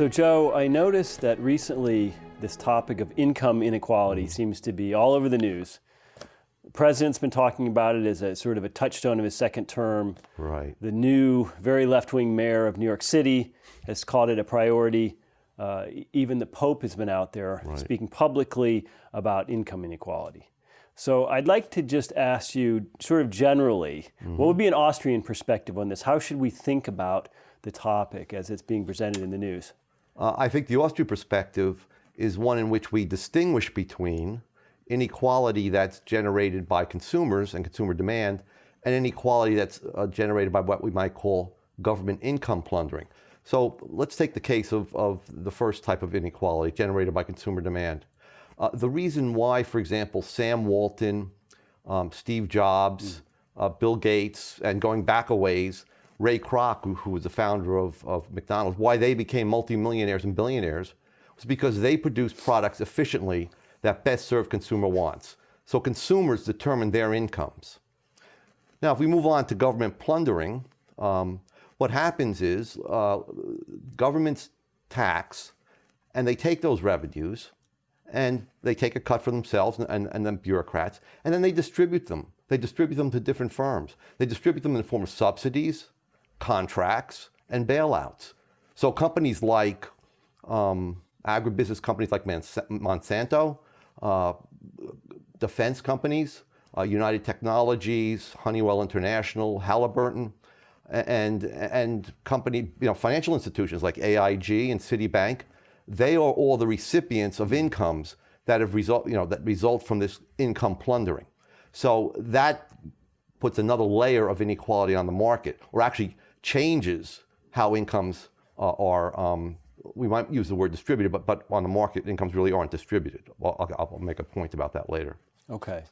So Joe, I noticed that recently this topic of income inequality seems to be all over the news. The president's been talking about it as a sort of a touchstone of his second term. Right. The new, very left-wing mayor of New York City has called it a priority. Uh, even the Pope has been out there Right. speaking publicly about income inequality. So I'd like to just ask you, sort of generally, what would be an Austrian perspective on this? How should we think about the topic as it's being presented in the news? Uh, I think the Austrian perspective is one in which we distinguish between inequality that's generated by consumers and consumer demand and inequality that's uh, generated by what we might call government income plundering. So let's take the case of, of the first type of inequality generated by consumer demand. Uh, the reason why, for example, Sam Walton, um, Steve Jobs, uh, Bill Gates, and going back a ways, Ray Kroc, who, who was the founder of, of McDonald's, why they became multimillionaires and billionaires was because they produced products efficiently that best serve consumer wants. So consumers determine their incomes. Now, if we move on to government plundering, um, what happens is uh, governments tax and they take those revenues and they take a cut for themselves and, and, and then bureaucrats, and then they distribute them. They distribute them to different firms. They distribute them in the form of subsidies, contracts, and bailouts. So companies like um, agribusiness companies like Monsanto, uh, defense companies, uh, United Technologies, Honeywell International, Halliburton, and, and company, you know, financial institutions like AIG and Citibank, they are all the recipients of incomes that have result, you know, that result from this income plundering. So that puts another layer of inequality on the market, or actually changes how incomes uh, are, um, we might use the word distributed, but, but on the market, incomes really aren't distributed. Well, I'll, I'll make a point about that later. Okay.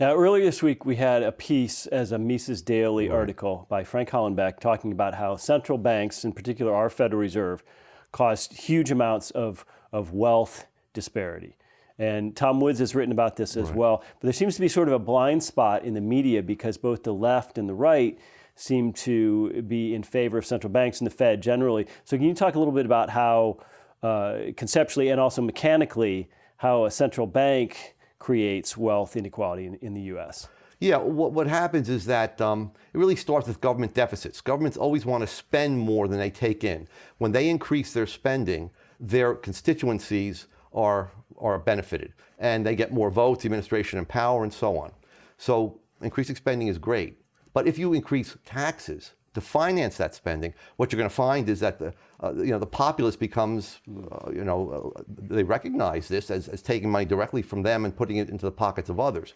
Now, earlier this week, we had a piece as a Mises Daily article by Frank Hollenbeck talking about how central banks, in particular our Federal Reserve, caused huge amounts of, of wealth disparity. And Tom Woods has written about this as well. But there seems to be sort of a blind spot in the media because both the left and the right seem to be in favor of central banks and the Fed generally. So can you talk a little bit about how uh, conceptually and also mechanically how a central bank creates wealth inequality in, in the U.S.? Yeah, what, what happens is that um, it really starts with government deficits. Governments always want to spend more than they take in. When they increase their spending, their constituencies are, are benefited and they get more votes, administration and power and so on. So increasing spending is great. But if you increase taxes to finance that spending, what you're going to find is that the, uh, you know, the populace becomes, uh, you know, uh, they recognize this as, as taking money directly from them and putting it into the pockets of others.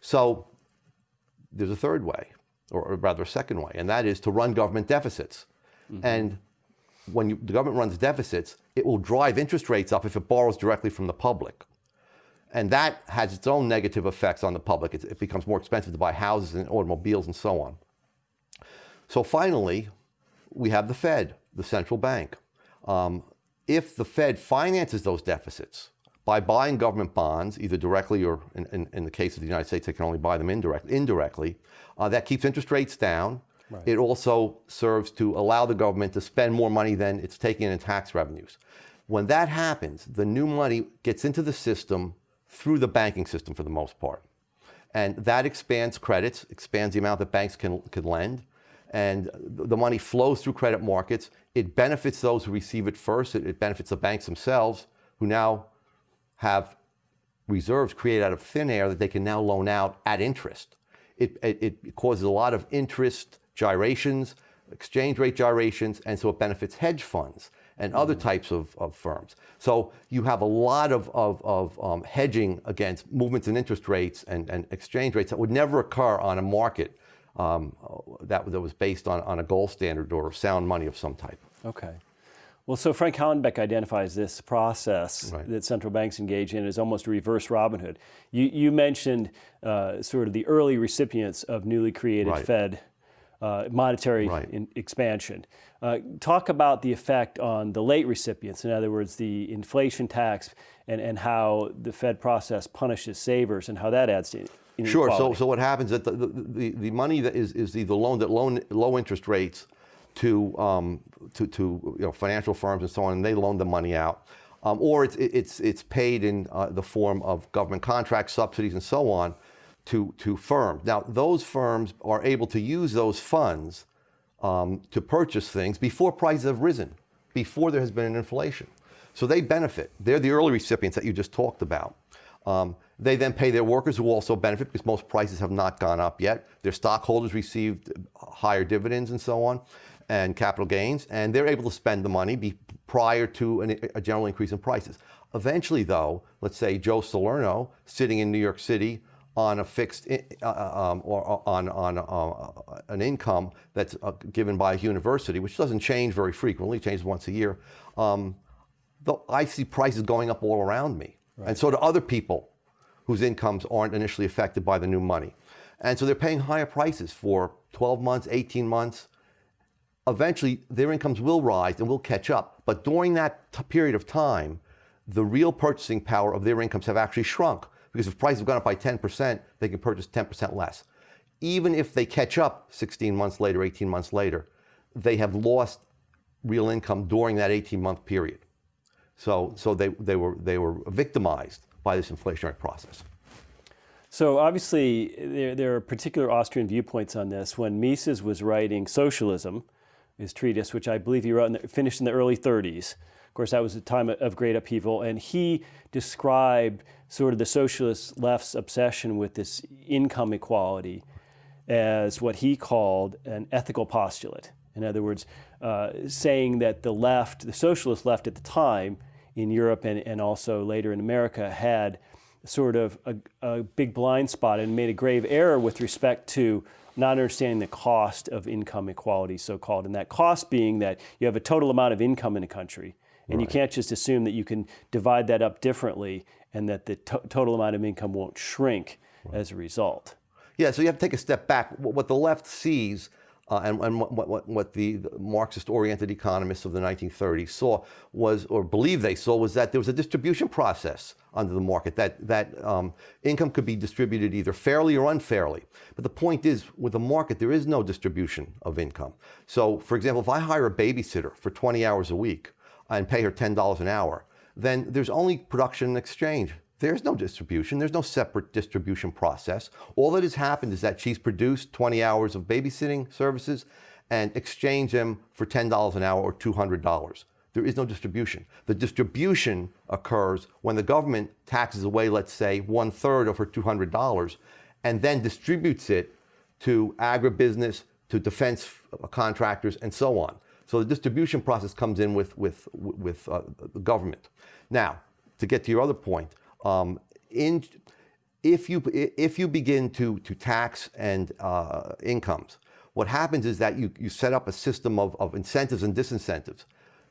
So there's a third way, or rather a second way, and that is to run government deficits. Mm -hmm. And when you, the government runs deficits, it will drive interest rates up if it borrows directly from the public. And that has its own negative effects on the public. It, it becomes more expensive to buy houses and automobiles and so on. So finally, we have the Fed, the central bank. Um, if the Fed finances those deficits by buying government bonds, either directly or in, in, in the case of the United States, they can only buy them indirect, indirectly, uh, that keeps interest rates down. Right. It also serves to allow the government to spend more money than it's taking in tax revenues. When that happens, the new money gets into the system through the banking system for the most part. And that expands credits, expands the amount that banks can, can lend, and the money flows through credit markets. It benefits those who receive it first. It, it benefits the banks themselves, who now have reserves created out of thin air that they can now loan out at interest. It, it, it causes a lot of interest gyrations, exchange rate gyrations, and so it benefits hedge funds and other types of, of firms. So you have a lot of, of, of um, hedging against movements in interest rates and, and exchange rates that would never occur on a market um, that, that was based on, on a gold standard or sound money of some type. Okay. Well, so Frank Hollenbeck identifies this process right. that central banks engage in as almost reverse Robin Hood. You, you mentioned uh, sort of the early recipients of newly created right. Fed uh, monetary right. in, expansion. Uh, talk about the effect on the late recipients, in other words, the inflation tax and, and how the Fed process punishes savers and how that adds to Sure, so, so what happens is that the, the, the money that is, is either loaned at low, low interest rates to, um, to, to you know, financial firms and so on, and they loan the money out. Um, or it's, it's, it's paid in uh, the form of government contracts, subsidies, and so on to, to firms. Now, those firms are able to use those funds um, to purchase things before prices have risen, before there has been an inflation. So they benefit. They're the early recipients that you just talked about. Um, they then pay their workers who also benefit because most prices have not gone up yet. Their stockholders received higher dividends and so on and capital gains, and they're able to spend the money prior to an, a general increase in prices. Eventually, though, let's say Joe Salerno sitting in New York City on a fixed uh, uh, um, or on, on uh, an income that's uh, given by a university, which doesn't change very frequently, changes once a year, um, I see prices going up all around me. Right. And so do other people whose incomes aren't initially affected by the new money. And so they're paying higher prices for 12 months, 18 months. Eventually, their incomes will rise and will catch up. But during that period of time, the real purchasing power of their incomes have actually shrunk because if prices have gone up by 10%, they can purchase 10% less. Even if they catch up 16 months later, 18 months later, they have lost real income during that 18 month period. So, so they, they, were, they were victimized by this inflationary process. So obviously, there, there are particular Austrian viewpoints on this. When Mises was writing Socialism, his treatise, which I believe he wrote in the, finished in the early 30s, of course, that was a time of great upheaval, and he described sort of the socialist left's obsession with this income equality as what he called an ethical postulate. In other words, uh, saying that the left, the socialist left at the time, in Europe and, and also later in America had sort of a, a big blind spot and made a grave error with respect to not understanding the cost of income equality, so called. And that cost being that you have a total amount of income in a country, and right. you can't just assume that you can divide that up differently and that the to total amount of income won't shrink right. as a result. Yeah, so you have to take a step back. What the left sees uh, and, and what, what, what the, the Marxist-oriented economists of the 1930s saw was, or believed they saw, was that there was a distribution process under the market, that, that um, income could be distributed either fairly or unfairly. But the point is, with the market, there is no distribution of income. So, for example, if I hire a babysitter for 20 hours a week and pay her $10 an hour, then there's only production and exchange. There's no distribution. There's no separate distribution process. All that has happened is that she's produced 20 hours of babysitting services and exchanged them for $10 an hour or $200. There is no distribution. The distribution occurs when the government taxes away, let's say, one third of her $200 and then distributes it to agribusiness, to defense contractors, and so on. So the distribution process comes in with, with, with uh, the government. Now, to get to your other point, um, in, if, you, if you begin to, to tax and uh, incomes, what happens is that you, you set up a system of, of incentives and disincentives.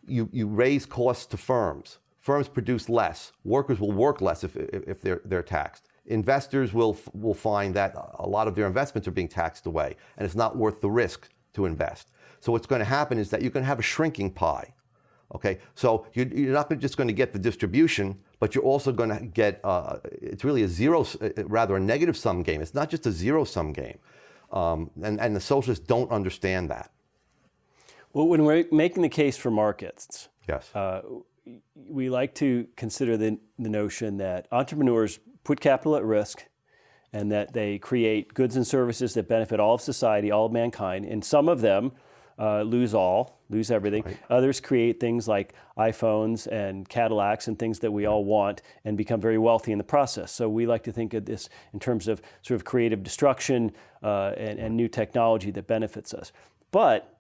You, you raise costs to firms. Firms produce less. Workers will work less if, if they're, they're taxed. Investors will, will find that a lot of their investments are being taxed away, and it's not worth the risk to invest. So what's going to happen is that you're going to have a shrinking pie. Okay, so you're, you're not just going to get the distribution, but you're also going to get, uh, it's really a zero, uh, rather a negative sum game. It's not just a zero sum game. Um, and, and the socialists don't understand that. Well, when we're making the case for markets, yes. Uh, we like to consider the, the notion that entrepreneurs put capital at risk and that they create goods and services that benefit all of society, all of mankind, and some of them uh, lose all, lose everything. Right. Others create things like iPhones and Cadillacs and things that we all want and become very wealthy in the process. So we like to think of this in terms of sort of creative destruction uh, and, and new technology that benefits us. But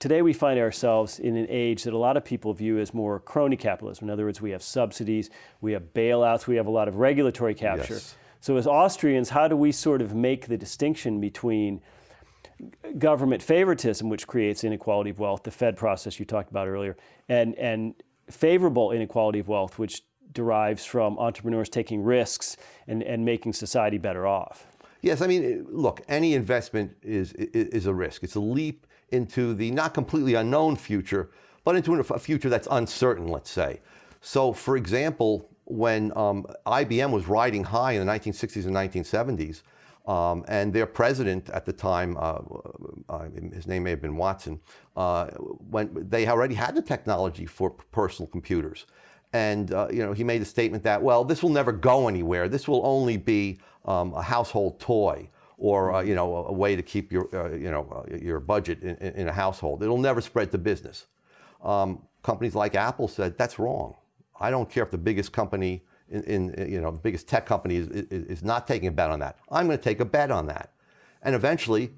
today we find ourselves in an age that a lot of people view as more crony capitalism. In other words, we have subsidies, we have bailouts, we have a lot of regulatory capture. Yes. So as Austrians, how do we sort of make the distinction between government favoritism, which creates inequality of wealth, the Fed process you talked about earlier, and, and favorable inequality of wealth, which derives from entrepreneurs taking risks and, and making society better off. Yes, I mean, look, any investment is, is a risk. It's a leap into the not completely unknown future, but into a future that's uncertain, let's say. So, for example, when um, IBM was riding high in the 1960s and 1970s, Um, and their president at the time, uh, uh, his name may have been Watson, uh, when they already had the technology for personal computers. And uh, you know, he made a statement that, well, this will never go anywhere. This will only be um, a household toy or uh, you know, a, way to keep your, uh, you know, your budget in, in, a household. It'll never spread to business. Um, companies like Apple said, that's wrong. I don't care if the biggest company in, in, you know, the biggest tech company is, is, is not taking a bet on that. I'm going to take a bet on that. And eventually,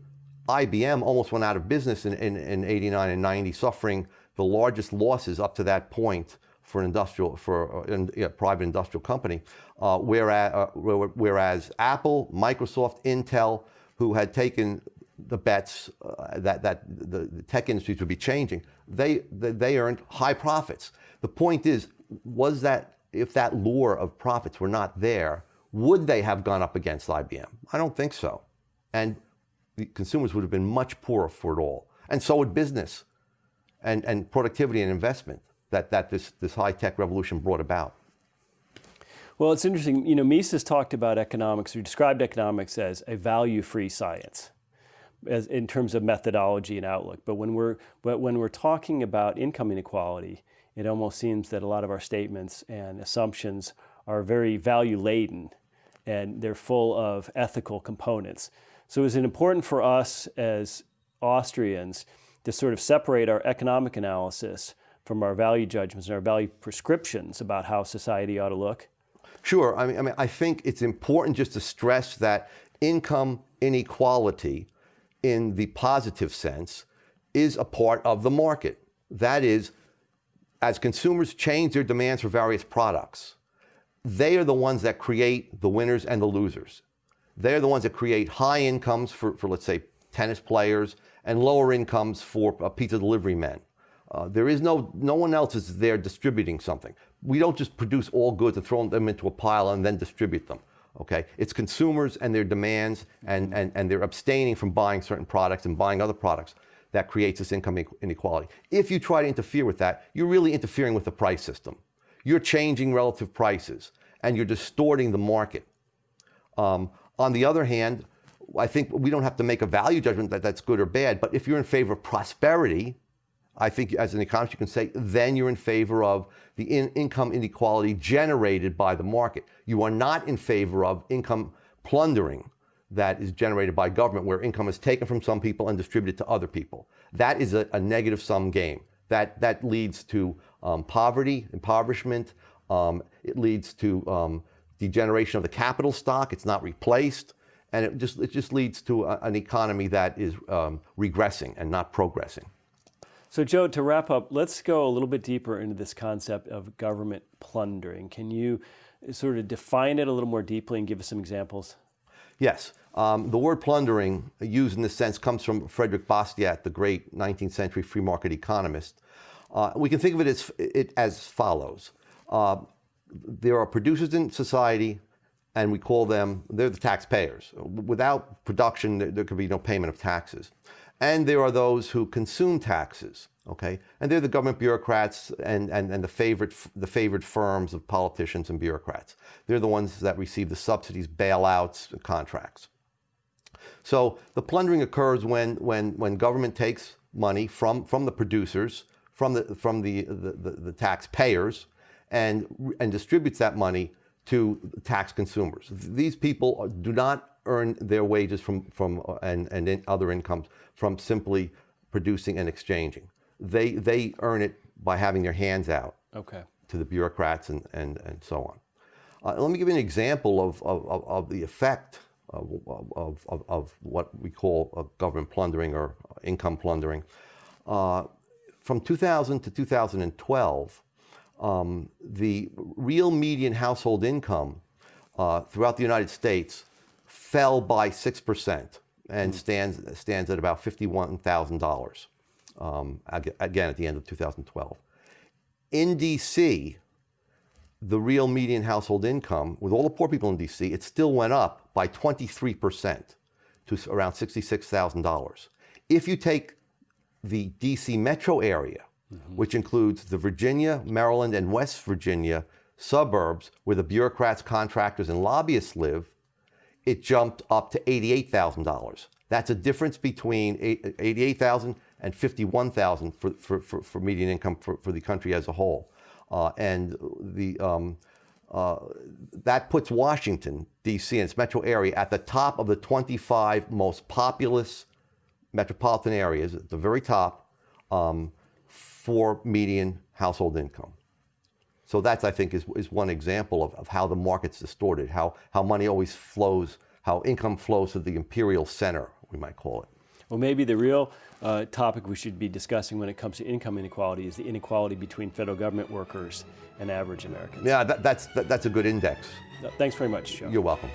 IBM almost went out of business in, in, in 89 and 90, suffering the largest losses up to that point for an industrial, for a, uh, a private industrial company. Uh, whereas, uh, whereas Apple, Microsoft, Intel, who had taken the bets uh, that, that the, the, tech industries would be changing, they, they earned high profits. The point is, was that if that lure of profits were not there, would they have gone up against IBM? I don't think so. And the consumers would have been much poorer for it all. And so would business and, and productivity and investment that, that this, this high-tech revolution brought about. Well, it's interesting. You know, Mises talked about economics, or described economics as a value-free science as, in terms of methodology and outlook. But when we're, but when we're talking about income inequality, it almost seems that a lot of our statements and assumptions are very value laden and they're full of ethical components. So is it important for us as Austrians to sort of separate our economic analysis from our value judgments and our value prescriptions about how society ought to look? Sure. I mean, I, mean, I think it's important just to stress that income inequality in the positive sense is a part of the market. That is, as consumers change their demands for various products, they are the ones that create the winners and the losers. They're the ones that create high incomes for, for let's say, tennis players and lower incomes for uh, pizza delivery men. Uh, there is no, no one else is there distributing something. We don't just produce all goods and throw them into a pile and then distribute them. Okay, it's consumers and their demands and, and, and they're abstaining from buying certain products and buying other products that creates this income inequality. If you try to interfere with that, you're really interfering with the price system. You're changing relative prices and you're distorting the market. Um, on the other hand, I think we don't have to make a value judgment that that's good or bad, but if you're in favor of prosperity, I think as an economist you can say, then you're in favor of the in income inequality generated by the market. You are not in favor of income plundering that is generated by government where income is taken from some people and distributed to other people. That is a, a negative sum game. That, that leads to um, poverty, impoverishment. Um, it leads to um, degeneration of the capital stock. It's not replaced. And it just, it just leads to a, an economy that is um, regressing and not progressing. So Joe, to wrap up, let's go a little bit deeper into this concept of government plundering. Can you sort of define it a little more deeply and give us some examples? Yes. Um, the word plundering, used in this sense, comes from Frederick Bastiat, the great 19th century free market economist. Uh, we can think of it as, it as follows. Uh, there are producers in society, and we call them, they're the taxpayers. Without production, there, there could be no payment of taxes. And there are those who consume taxes okay? And they're the government bureaucrats and, and, and the, favorite, the favored firms of politicians and bureaucrats. They're the ones that receive the subsidies, bailouts, contracts. So the plundering occurs when, when, when government takes money from, from the producers, from the, from the, the, the, the taxpayers, and, and distributes that money to tax consumers. These people do not earn their wages from, from and, and other incomes from simply producing and exchanging they, they earn it by having their hands out okay. to the bureaucrats and, and, and so on. Uh, let me give you an example of, of, of the effect of, of, of, of, what we call government plundering or income plundering. Uh, from 2000 to 2012, um, the real median household income uh, throughout the United States fell by 6% and mm. stands, stands at about $51,000 um, again at the end of 2012. In DC, the real median household income, with all the poor people in DC, it still went up by 23% to around $66,000. If you take the DC metro area, mm -hmm. which includes the Virginia, Maryland, and West Virginia suburbs where the bureaucrats, contractors, and lobbyists live, it jumped up to $88,000. That's a difference between 88,000 and 51,000 for, for, for, for, median income for, for the country as a whole. Uh, and the, um, uh, that puts Washington, D.C. and its metro area at the top of the 25 most populous metropolitan areas, at the very top, um, for median household income. So that's, I think, is, is one example of, of how the market's distorted, how, how money always flows, how income flows to the imperial center, we might call it. Well, maybe the real uh, topic we should be discussing when it comes to income inequality is the inequality between federal government workers and average Americans. Yeah, that, that's, that, that's a good index. Thanks very much, Joe. You're welcome.